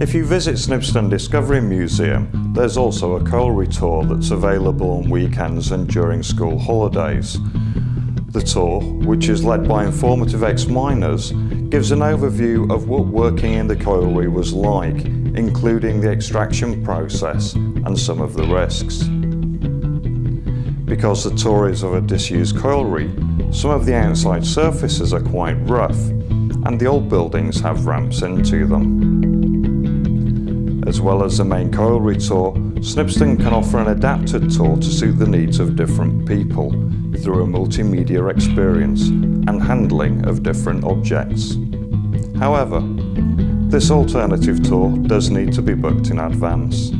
If you visit Snibston Discovery Museum, there's also a colliery tour that's available on weekends and during school holidays. The tour, which is led by informative ex-miners, gives an overview of what working in the colliery was like, including the extraction process and some of the risks. Because the tour is of a disused colliery, some of the outside surfaces are quite rough, and the old buildings have ramps into them. As well as the main colliery tour, Snibston can offer an adapted tour to suit the needs of different people through a multimedia experience and handling of different objects. However, this alternative tour does need to be booked in advance.